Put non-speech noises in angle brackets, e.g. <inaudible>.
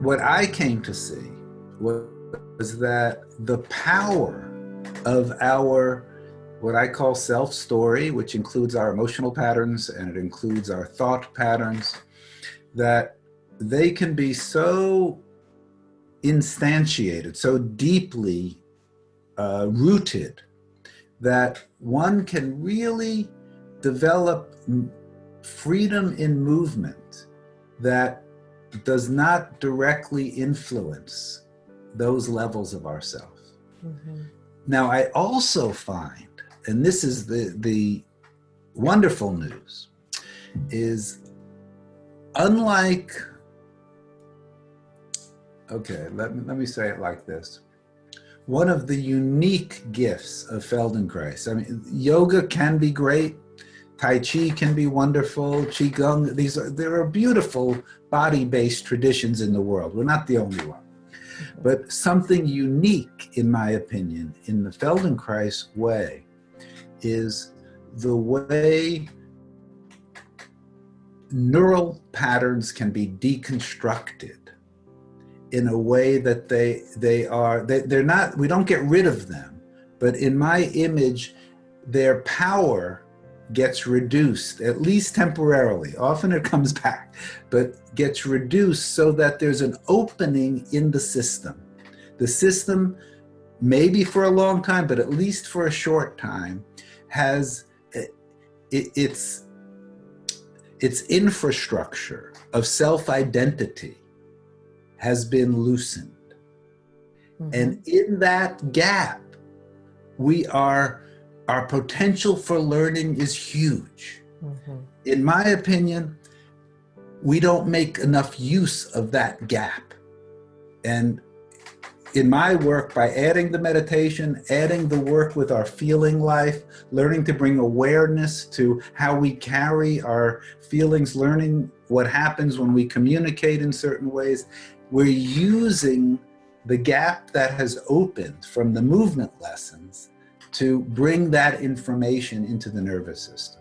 what I came to see was that the power of our what I call self story, which includes our emotional patterns and it includes our thought patterns, that they can be so instantiated, so deeply uh, rooted, that one can really develop freedom in movement that does not directly influence those levels of ourself. Mm -hmm. Now, I also find, and this is the, the wonderful news, is unlike, okay, let me, let me say it like this. One of the unique gifts of Feldenkrais, I mean, yoga can be great, Tai Chi can be wonderful, Qigong, these are, there are beautiful body-based traditions in the world. We're not the only one. But something unique, in my opinion, in the Feldenkrais way is the way neural patterns can be deconstructed in a way that they they are they, they're not we don't get rid of them but in my image their power gets reduced, at least temporarily. Often it comes <laughs> back, but gets reduced so that there's an opening in the system. The system, maybe for a long time, but at least for a short time, has it, its, its infrastructure of self-identity has been loosened. Mm -hmm. And in that gap, we are our potential for learning is huge. Mm -hmm. In my opinion, we don't make enough use of that gap. And in my work, by adding the meditation, adding the work with our feeling life, learning to bring awareness to how we carry our feelings, learning what happens when we communicate in certain ways, we're using the gap that has opened from the movement lessons to bring that information into the nervous system.